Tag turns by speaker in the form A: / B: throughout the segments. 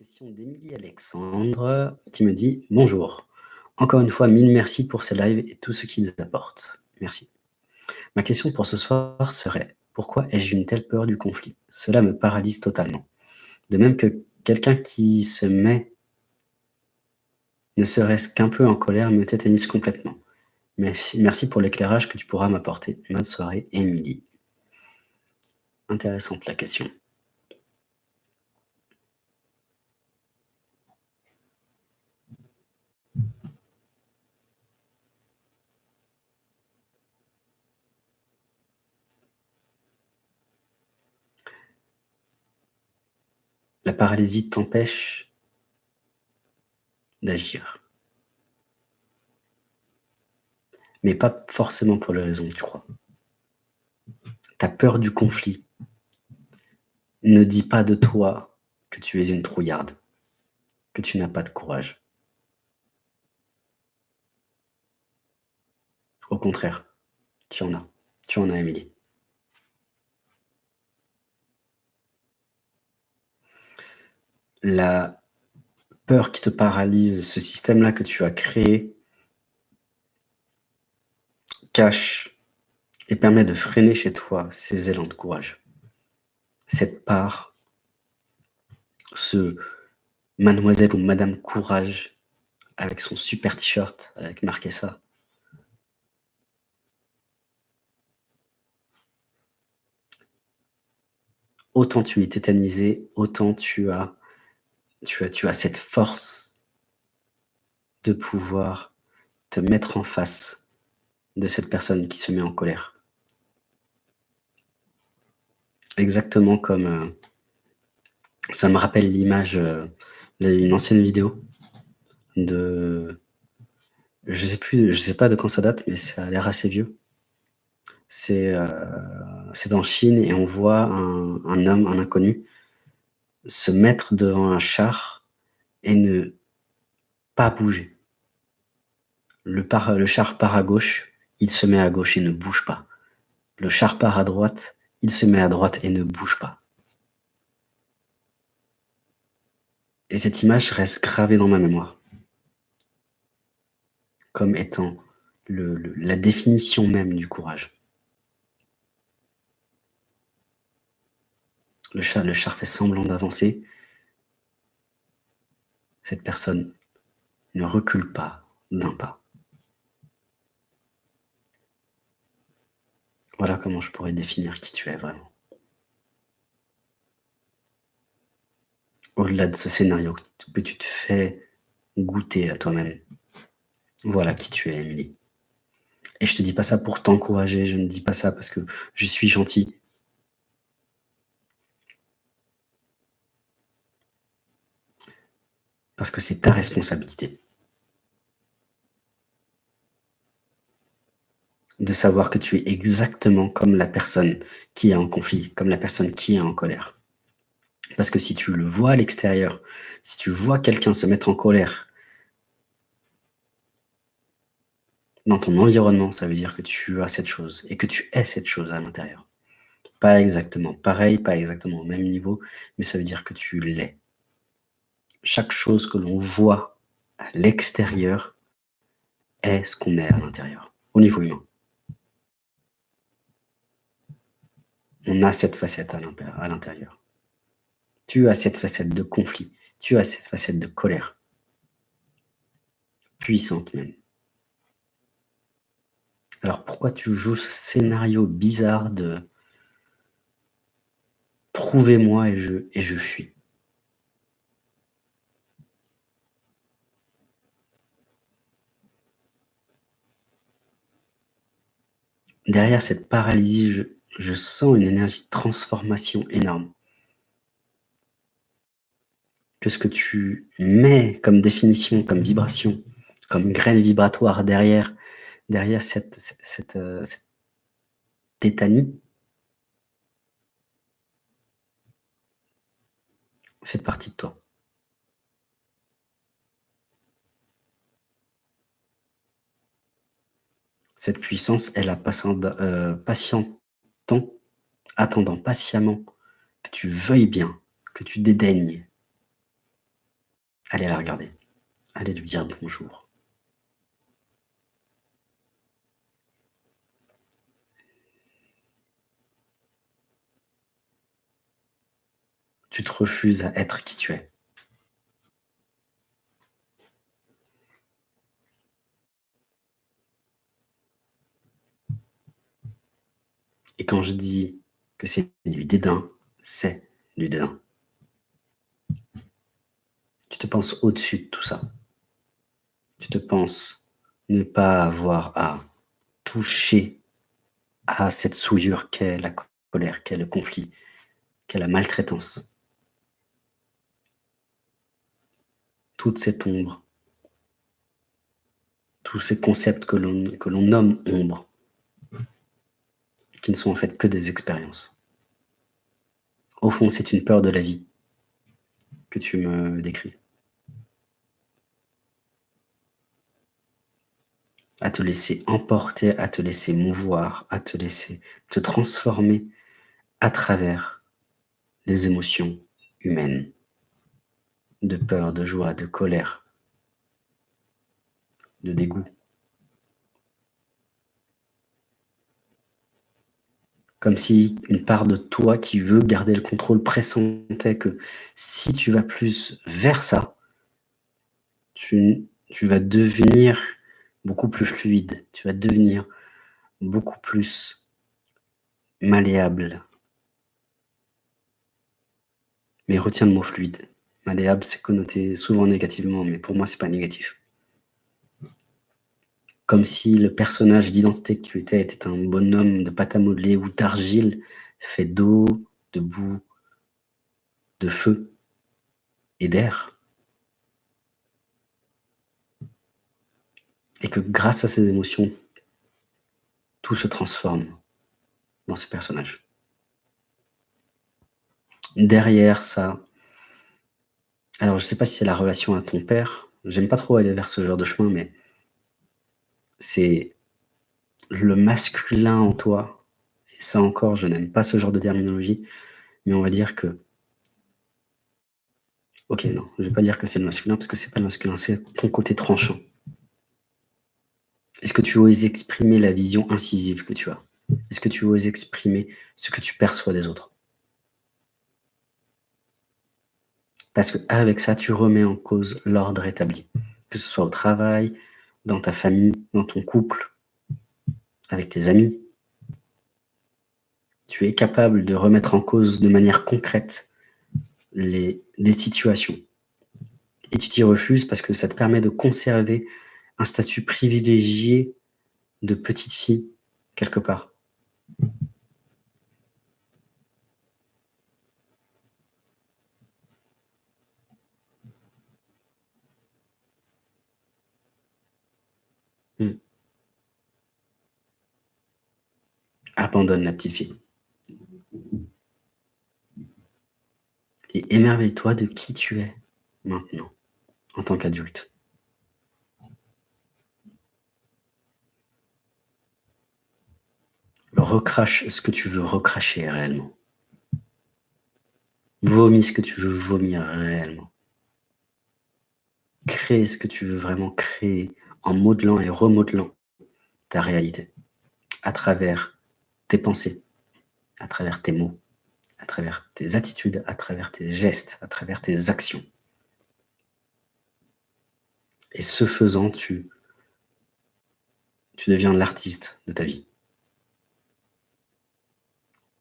A: question d'Émilie Alexandre qui me dit « Bonjour, encore une fois, mille merci pour ces lives et tout ce qu'ils apportent. Merci. Ma question pour ce soir serait « Pourquoi ai-je une telle peur du conflit? Cela me paralyse totalement. De même que quelqu'un qui se met ne serait-ce qu'un peu en colère me tétanise complètement. Merci, merci pour l'éclairage que tu pourras m'apporter. Bonne soirée, Émilie. Intéressante la question. Paralysie t'empêche d'agir. Mais pas forcément pour les raisons que tu crois. Ta peur du conflit ne dit pas de toi que tu es une trouillarde, que tu n'as pas de courage. Au contraire, tu en as. Tu en as, Émilie. La peur qui te paralyse, ce système-là que tu as créé, cache et permet de freiner chez toi ces élans de courage. Cette part, ce mademoiselle ou madame courage avec son super t-shirt avec marqué ça. Autant tu es tétanisé, autant tu as tu as, cette force de pouvoir te mettre en face de cette personne qui se met en colère. Exactement comme... Euh, ça me rappelle l'image, euh, une ancienne vidéo de... Je sais plus, je sais pas de quand ça date, mais ça a l'air assez vieux. C'est euh, en Chine et on voit un homme, un inconnu, se mettre devant un char et ne pas bouger. Le, char part à gauche, il se met à gauche et ne bouge pas. Le char part à droite, il se met à droite et ne bouge pas. Et cette image reste gravée dans ma mémoire comme étant la définition même du courage. Le, char, fait semblant d'avancer. Cette personne ne recule pas d'un pas. Voilà comment je pourrais définir qui tu es vraiment. Au-delà de ce scénario que tu te fais goûter à toi-même. Voilà qui tu es, Émilie. Et je te dis pas ça pour t'encourager, je ne dis pas ça parce que je suis gentil. Parce que c'est ta responsabilité. De savoir que tu es exactement comme la personne qui est en conflit, comme la personne qui est en colère. Parce que si tu le vois à l'extérieur, si tu vois quelqu'un se mettre en colère dans ton environnement, ça veut dire que tu as cette chose et que tu es cette chose à l'intérieur. Pas exactement pareil, pas exactement au même niveau, mais ça veut dire que tu l'es chaque chose que l'on voit à l'extérieur est ce qu'on est à l'intérieur, au niveau humain. On a cette facette à l'intérieur. Tu as cette facette de conflit, tu as cette facette de colère, puissante même. Alors pourquoi tu joues ce scénario bizarre de « trouvez-moi et je, et je fuis » derrière cette paralysie, je, sens une énergie de transformation énorme. Que ce que tu mets comme définition, comme vibration, comme graine vibratoire derrière, derrière cette, euh, tétanie, fait partie de toi. Cette puissance est la euh, patientant, attendant patiemment que tu veuilles bien, que tu dédaignes Allez la regarder. Allez lui dire bonjour. Tu te refuses à être qui tu es. Et quand je dis que c'est du dédain, c'est du dédain. Tu te penses au-dessus de tout ça. Tu te penses ne pas avoir à toucher à cette souillure qu'est la colère, qu'est le conflit, qu'est la maltraitance. Toute cette ombre, tous ces concepts que l'on nomme ombre, qui ne sont en fait que des expériences. Au fond, c'est une peur de la vie que tu me décris. À te laisser emporter, à te laisser mouvoir, à te laisser te transformer à travers les émotions humaines de peur, de joie, de colère, de dégoût. Comme si une part de toi qui veut garder le contrôle pressentait que si tu vas plus vers ça, tu, tu vas devenir beaucoup plus fluide, tu vas devenir beaucoup plus malléable. Mais retiens le mot fluide. Malléable, c'est connoté souvent négativement, mais pour moi, c'est pas négatif comme si le personnage d'identité que tu étais était un bonhomme de pâte à modeler ou d'argile fait d'eau, de boue, de feu et d'air. Et que grâce à ces émotions, tout se transforme dans ce personnage. Derrière ça, alors je ne sais pas si c'est la relation à ton père, j'aime pas trop aller vers ce genre de chemin, mais c'est le masculin en toi. Et ça encore, je n'aime pas ce genre de terminologie, mais on va dire que... Ok, non, je ne vais pas dire que c'est le masculin, parce que c'est pas le masculin, c'est ton côté tranchant. Est-ce que tu oses exprimer la vision incisive que tu as? Est-ce que tu oses exprimer ce que tu perçois des autres? Parce qu'avec ça, tu remets en cause l'ordre établi, que ce soit au travail, dans ta famille, dans ton couple, avec tes amis. Tu es capable de remettre en cause de manière concrète les, des situations. Et tu t'y refuses parce que ça te permet de conserver un statut privilégié de petite fille, quelque part. Abandonne la petite fille. Et émerveille-toi de qui tu es maintenant, en tant qu'adulte. Recrache ce que tu veux recracher réellement. Vomis ce que tu veux vomir réellement. Crée ce que tu veux vraiment créer en modelant et remodelant ta réalité à travers tes pensées, à travers tes mots, à travers tes attitudes, à travers tes gestes, à travers tes actions. Et ce faisant, tu, tu deviens l'artiste de ta vie.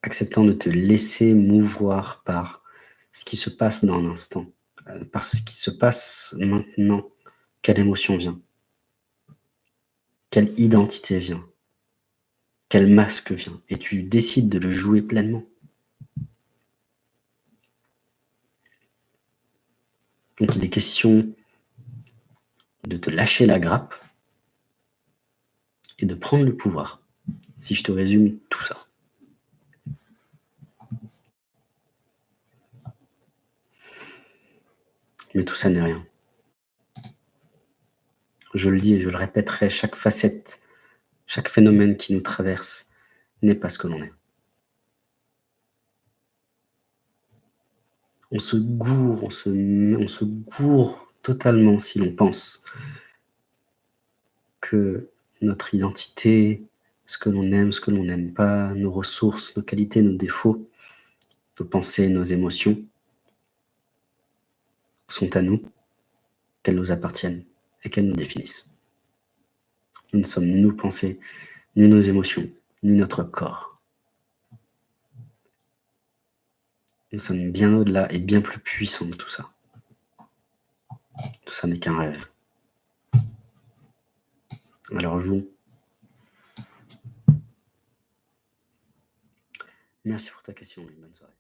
A: Acceptant de te laisser mouvoir par ce qui se passe dans l'instant, euh, par ce qui se passe maintenant, quelle émotion vient, quelle identité vient, quel masque vient, et tu décides de le jouer pleinement. Donc il est question de te lâcher la grappe et de prendre le pouvoir, si je te résume tout ça. Mais tout ça n'est rien. Je le dis et je le répéterai, chaque facette chaque phénomène qui nous traverse n'est pas ce que l'on est. On se gourre, on se, gourre totalement si l'on pense que notre identité, ce que l'on aime, ce que l'on n'aime pas, nos ressources, nos qualités, nos défauts, nos pensées, nos émotions sont à nous, qu'elles nous appartiennent et qu'elles nous définissent. Nous ne sommes ni nos pensées, ni nos émotions, ni notre corps. Nous sommes bien au-delà et bien plus puissants de tout ça. Tout ça n'est qu'un rêve. Alors jouons. Merci pour ta question et bonne soirée.